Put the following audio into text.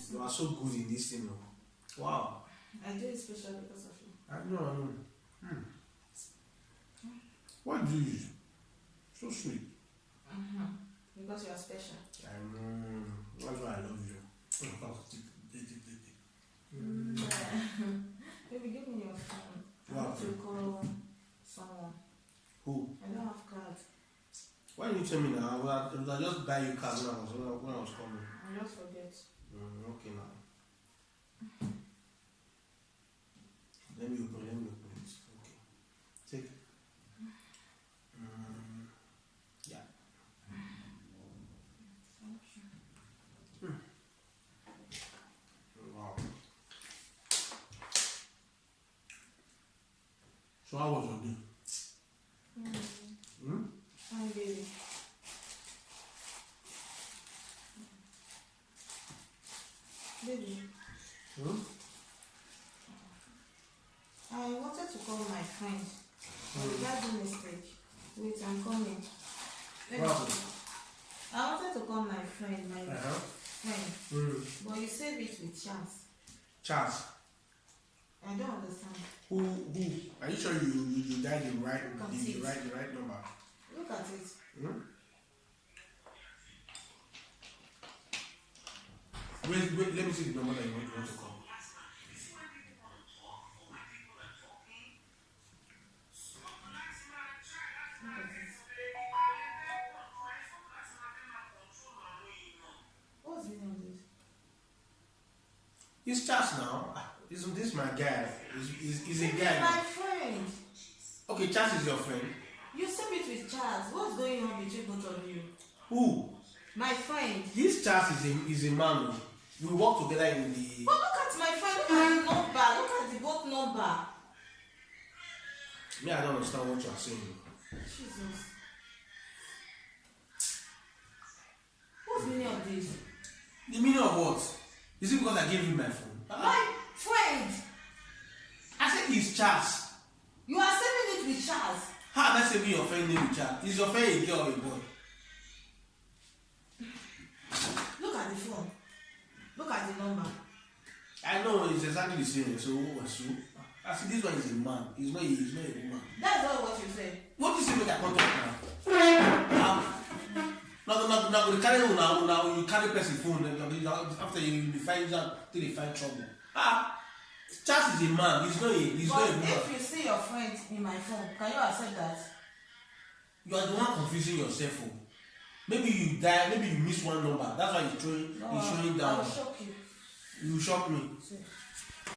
Yes. You are so good in this thing. Wow. I do it special because of you. I know, I know. Hmm. What do you? So sweet. Mm-hmm. Because you are special. I know. That's why I love you. Mm. Baby, give me your phone. I want to call someone. Who? I don't have cards. Why didn't you tell me now? I would have, I would have just buy you cards when I was, when I was coming. I forget. Mm, okay now. Let me open, let me open it. Okay. Take it. Mm, yeah. You. Wow. So how was your day? Mm. Hmm? Baby. Hmm? I wanted to call my friend. Mm. But that's a mistake. Wait, I'm coming. What. I wanted to call my friend, my Uh-huh. friend, Mm. but you said it with chance. Charles, I don't understand. who who are you sure you you, you dialed the right the, the right the right number? Look at it. Hmm? Wait, wait, let me see the number that you want, you want to call. Look. What's the name this? He's Charles now. Ah, Isn't this my guy? He's, he's, he's a This guy. my friend. Okay, Charles is your friend. You said it with Charles. What's going on between both of you? Who? My friend. This Charles is a, is a man. We work together in the. But look at my friend. Look at the number. Look at the both number. Me, I don't understand what you are saying. Jesus. What's the meaning of this? The meaning of what? Is it because I gave you my phone? My friend. I said it's Charles. You are saving it with Charles. How am I saving your friend name with Charles? Is your friend a girl or a boy? Look at the phone. Look at the number. I know it's exactly the same. So what was you? I see this one is a man. He's not a, he's not a woman. That's not what you said. What is it make I come talk now? Now, now, now, you carry now, now you carry person phone you- you- after you you find out till you find trouble. Ah, Charles is a man. He's not a he's but not a woman. if you see your friend in my phone, can you accept that? You are the one confusing yourself. Oh. Maybe you die. Maybe you miss one number. That's why he's throwing. No, he's showing I down. will shock you. You shock me. See.